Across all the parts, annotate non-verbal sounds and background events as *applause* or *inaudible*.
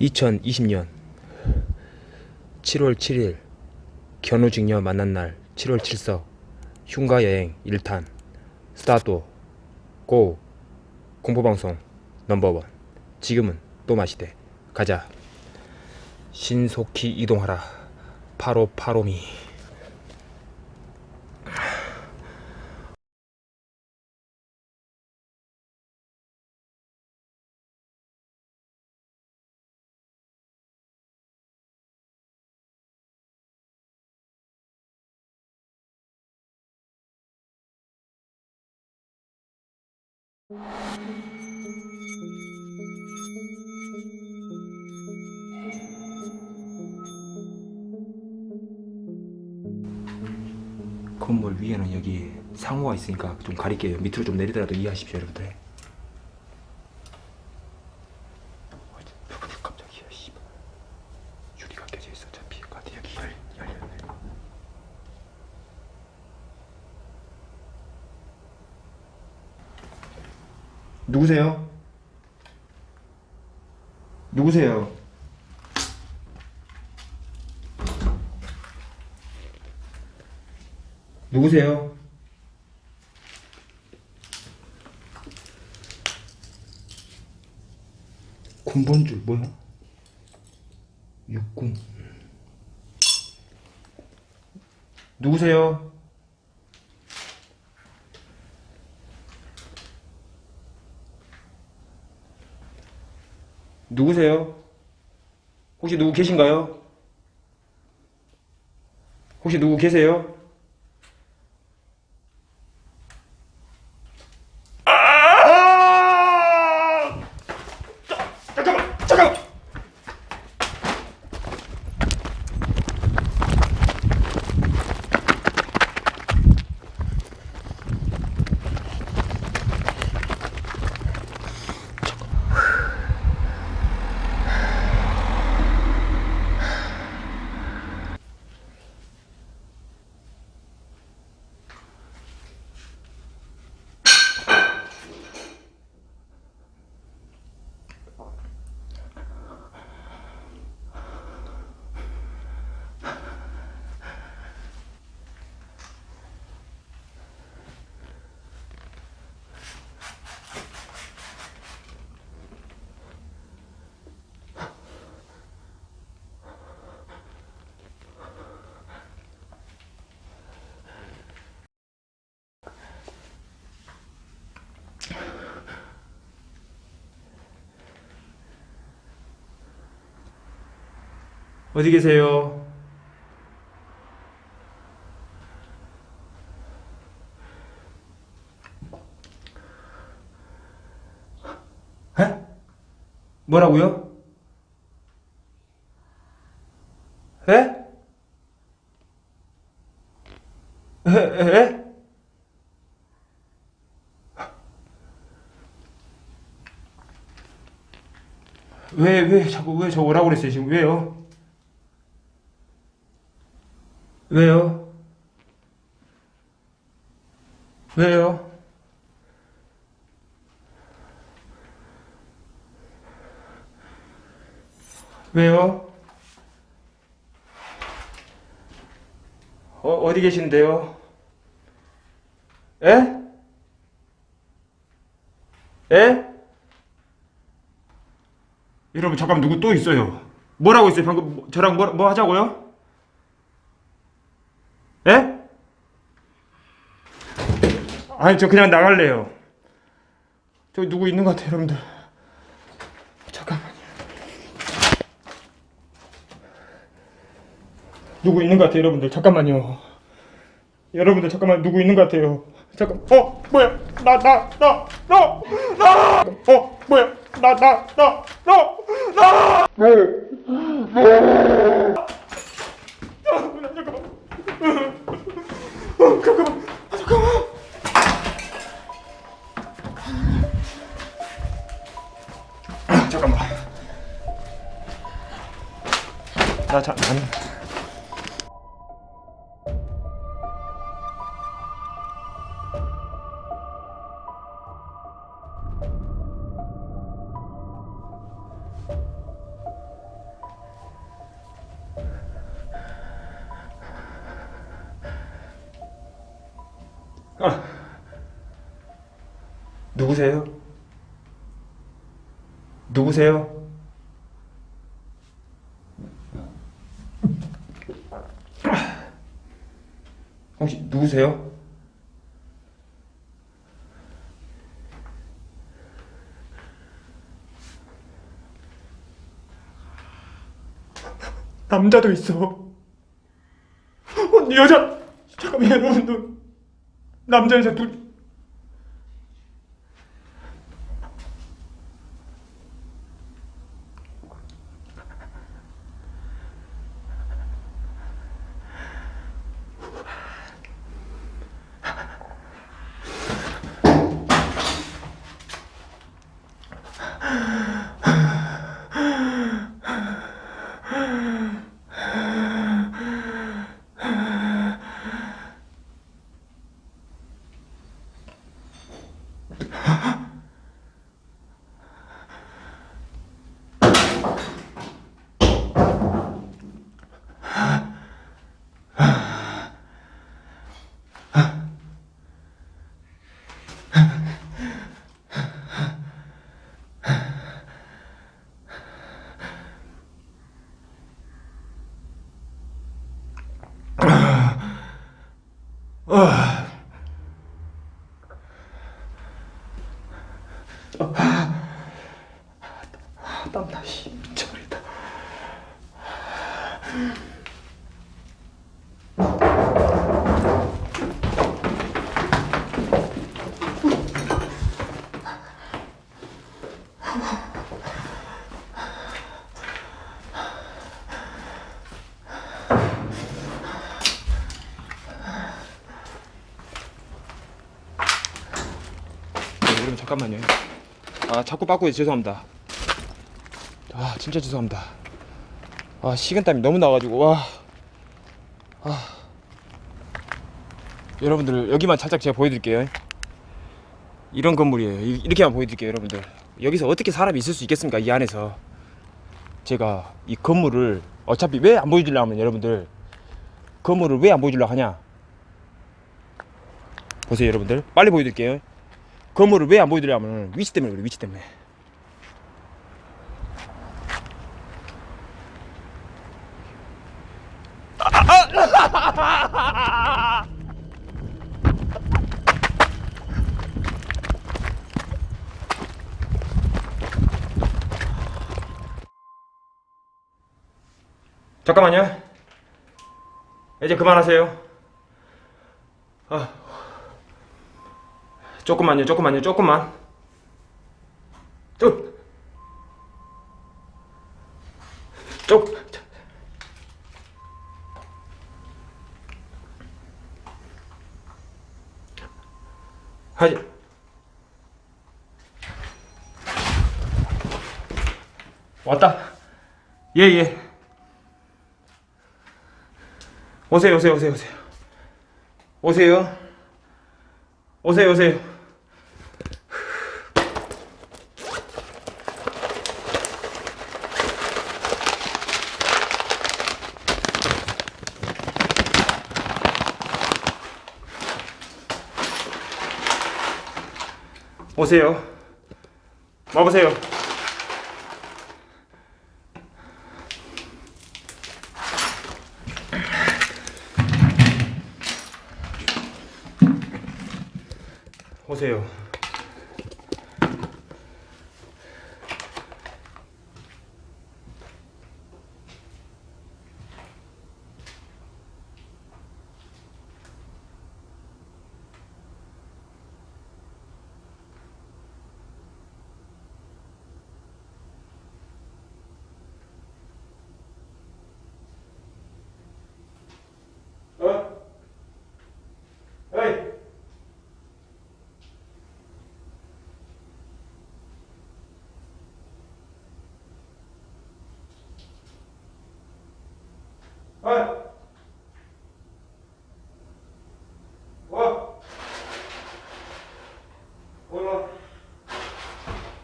2020년 7월 7일 견우직녀 만난 날 7월 7석 흉가여행 1탄 스타트 고 공포방송 넘버원. 지금은 또 마시대. 가자. 신속히 이동하라. 파로파로미 건물 위에는 여기 상호가 있으니까 좀 가릴게요. 밑으로 좀 내리더라도 이해하십시오 여러분들 어, 깜짝이야 씨발 유리가 껴져 있어 어차피 가드 여기 열, 열렸네 누구세요? 누구세요? 누구세요? 군번줄 뭐야? 60 누구세요? 누구세요? 혹시 누구 계신가요? 혹시 누구 계세요? 어디 계세요? 에? 뭐라고요? 에? 에? 에? 에? 왜, 왜, 자꾸, 왜 저 오라고 그랬어요, 지금? 왜요? 왜요? 왜요? 왜요? 어, 어디 계신데요? 에? 에? 여러분 잠깐만 누구 또 있어요 뭐라고 있어요 방금 뭐- 저랑 뭐, 뭐 하자고요? 에? 아니 저 그냥 나갈래요. 저기 누구 있는 것 같아요 여러분들. 잠깐만요. 누구 있는 것 같아요 여러분들. 잠깐만요. 여러분들 잠깐만 누구 있는 것 같아요. 잠깐 어 뭐야? 나 나 나 나 나 어 뭐야? 나 나 나 나나 잠깐만 어, 잠깐만 아, 잠깐만 아, 잠깐만 나 자, 아 누구세요? 누구세요? 혹시 누구세요? 남자도 있어. 어, 여자. 잠깐만 여러분들. 남자 여자 둘. 잠깐만요. 아 자꾸 빠꾸해 죄송합니다. 아 진짜 죄송합니다. 아 식은땀이 너무 나가지고 와. 아. 여러분들 여기만 살짝 제가 보여드릴게요. 이런 건물이에요. 이- 이렇게만 보여드릴게요, 여러분들. 여기서 어떻게 사람이 있을 수 있겠습니까? 이 안에서 제가 이 건물을 어차피 왜 안 보여주려면 여러분들 건물을 왜 안 보여주려 하냐? 보세요, 여러분들. 빨리 보여드릴게요. 건물을 왜 안 보여드리냐면 위치 때문에 그래 위치 때문에 *laughs* 잠깐만요 이제 그만하세요 아. 조금만요, 조금만요, 조금만. 쭉. 쭉. 하지. 왔다. 예, 예. 오세요, 오세요, 오세요, 오세요. 오세요. 오세요, 오세요. 오세요. 와보세요. 오세요. 어?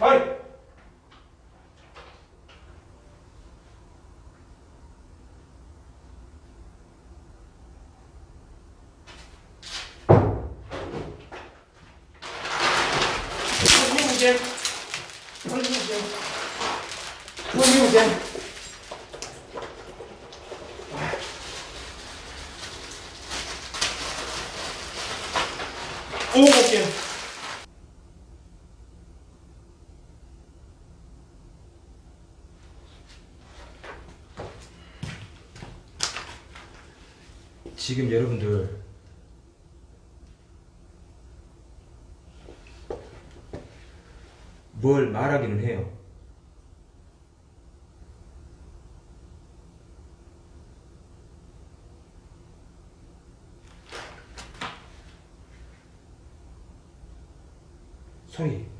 어이. 볼게. 한번 볼게. 한번 볼게. 오, 볼게. 지금 여러분들 뭘 말하기는 해요. 소리.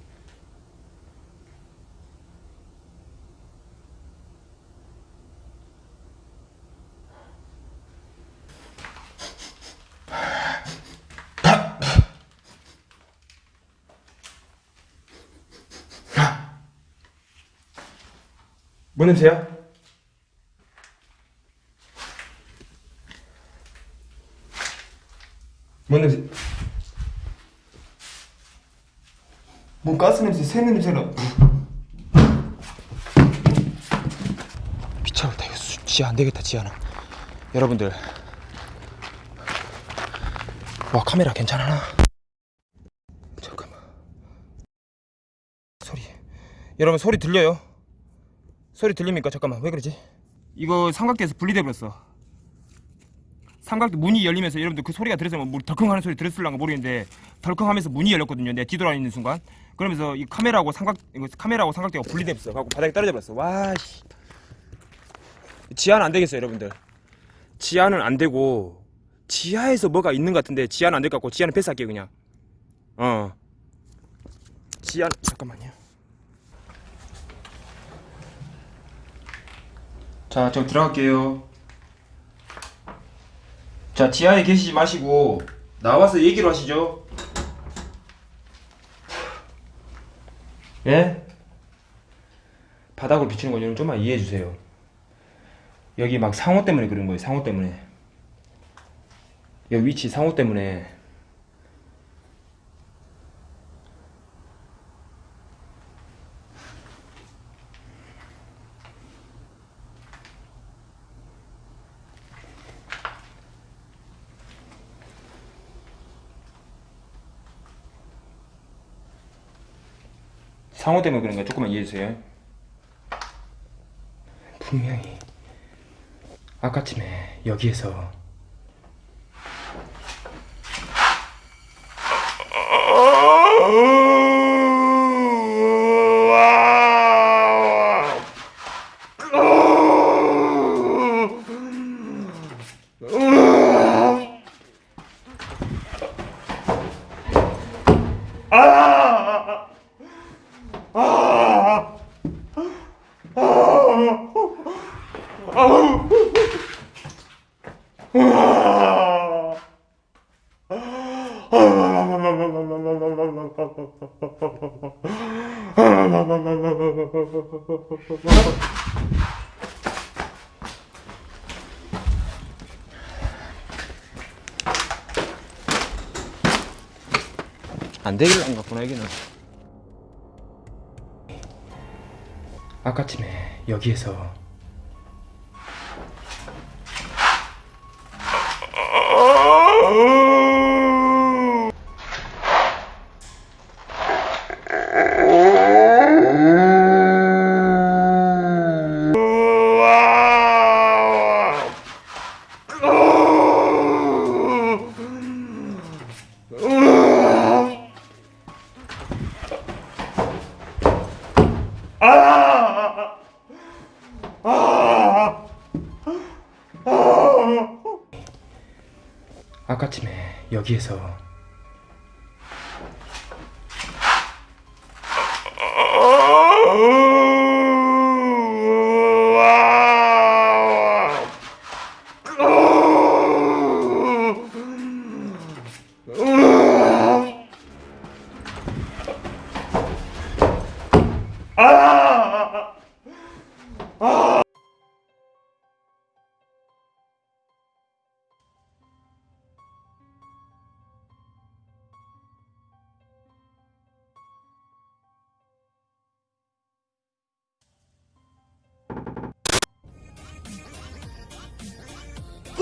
뭔 냄새야? 뭔 냄새? 뭔 가스 냄새, 새는 냄새나. 미쳐버렸다. 이거 수- 지하 안 되겠다, 지하는. 여러분들. 와, 카메라 괜찮아? 잠깐만. 소리. 여러분, 소리 들려요? 소리 들립니까? 잠깐만 왜 그러지? 이거 삼각대에서 분리돼 버렸어. 삼각대 문이 열리면서 여러분들 그 소리가 들어서 뭐 덜컹하는 소리 들었을랑가 모르겠는데 덜컹하면서 문이 열렸거든요. 내가 뒤돌아있는 순간. 그러면서 이 카메라하고 삼각 이거 카메라하고 삼각대가 분리돼 버렸어. 갖고 바닥에 떨어져 버렸어. 와 씨. 지하는 안 되겠어요, 여러분들. 지하는 안 되고 지하에서 뭐가 있는 것 같은데 지하는 안 될 것 같고 지하는 패스할게요 그냥. 어. 지하 잠깐만요. 자, 저 들어갈게요. 자, 지하에 계시지 마시고 나와서 얘기를 하시죠. 예? 바닥으로 비치는 거 여러분 좀만 이해해 주세요. 여기 막 상호 때문에 그런 거예요. 상호 때문에. 여기 위치 상호 때문에. 상호 때문에 그런 거 조금만 이해해 주세요. 분명히 아까쯤에 여기에서 안 되길 안 같구나 여기는. 아까쯤에 여기에서 아까쯤에 여기에서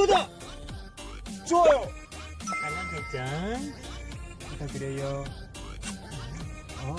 구독, 좋아요, 알람 설정 부탁드려요. 어.